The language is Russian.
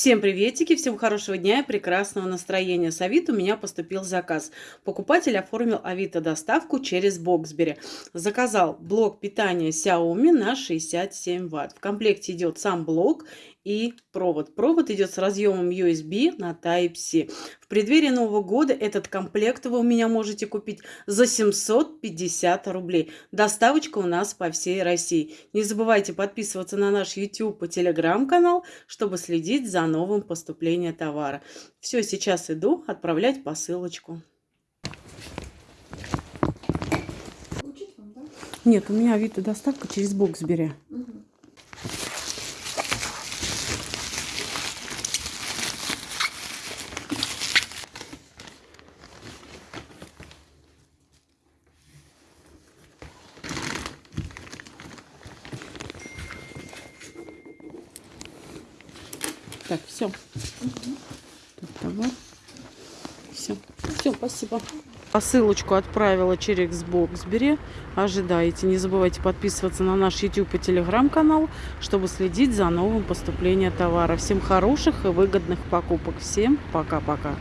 Всем приветики, всем хорошего дня и прекрасного настроения. С Авито у меня поступил заказ. Покупатель оформил Авито доставку через Боксбери. Заказал блок питания Xiaomi на 67 Вт. В комплекте идет сам блок и провод. Провод идет с разъемом USB на Type-C. Преддверии Нового года этот комплект вы у меня можете купить за 750 рублей. Доставочка у нас по всей России. Не забывайте подписываться на наш YouTube и Telegram канал, чтобы следить за новым поступлением товара. Все, сейчас иду отправлять посылочку. Нет, у меня Авито доставка через Боксбери. Угу. Так, все. Тут товар. Все. Все, спасибо. Посылочку отправила через Боксбери. Ожидайте. Не забывайте подписываться на наш YouTube и Telegram канал, чтобы следить за новым поступлением товара. Всем хороших и выгодных покупок. Всем пока-пока.